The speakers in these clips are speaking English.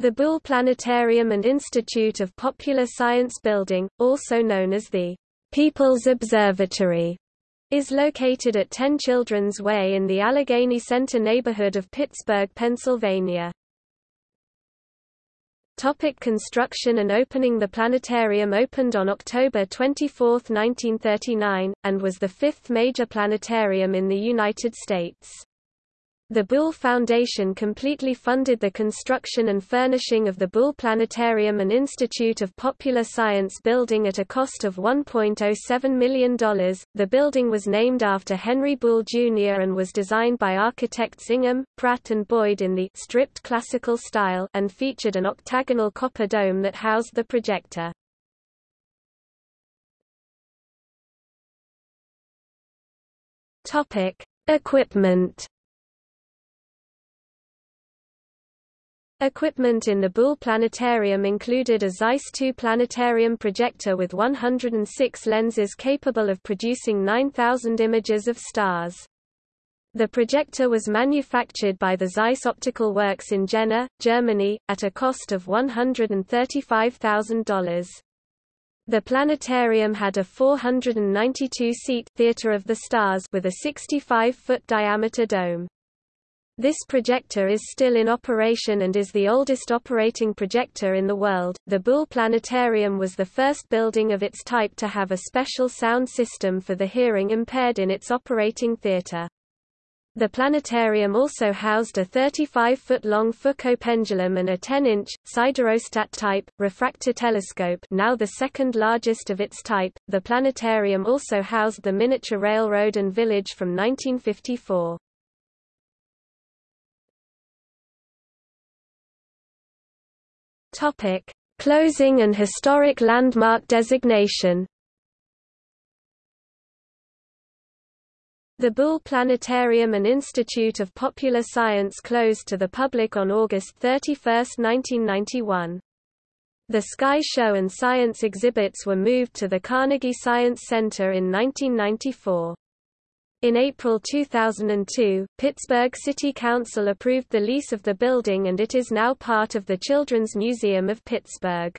The Buhl Planetarium and Institute of Popular Science Building, also known as the People's Observatory, is located at 10 Children's Way in the Allegheny Center neighborhood of Pittsburgh, Pennsylvania. Topic construction and opening The planetarium opened on October 24, 1939, and was the fifth major planetarium in the United States. The Buhl Foundation completely funded the construction and furnishing of the Buhl Planetarium and Institute of Popular Science building at a cost of $1.07 million. The building was named after Henry Buhl Jr. and was designed by architects Ingham, Pratt and Boyd in the stripped classical style and featured an octagonal copper dome that housed the projector. Topic: Equipment Equipment in the Buhl Planetarium included a Zeiss II planetarium projector with 106 lenses capable of producing 9,000 images of stars. The projector was manufactured by the Zeiss Optical Works in Jena, Germany, at a cost of $135,000. The planetarium had a 492-seat Theater of the Stars with a 65-foot diameter dome. This projector is still in operation and is the oldest operating projector in the world. The Buhl Planetarium was the first building of its type to have a special sound system for the hearing impaired in its operating theater. The planetarium also housed a 35-foot-long Foucault pendulum and a 10-inch, siderostat-type, refractor telescope now the second largest of its type. The planetarium also housed the miniature railroad and village from 1954. Topic: Closing and historic landmark designation. The Buhl Planetarium and Institute of Popular Science closed to the public on August 31, 1991. The Sky Show and science exhibits were moved to the Carnegie Science Center in 1994. In April 2002, Pittsburgh City Council approved the lease of the building and it is now part of the Children's Museum of Pittsburgh.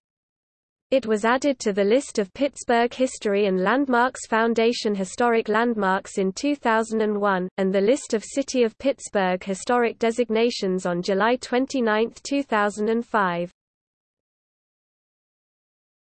It was added to the list of Pittsburgh History and Landmarks Foundation Historic Landmarks in 2001, and the list of City of Pittsburgh Historic Designations on July 29, 2005.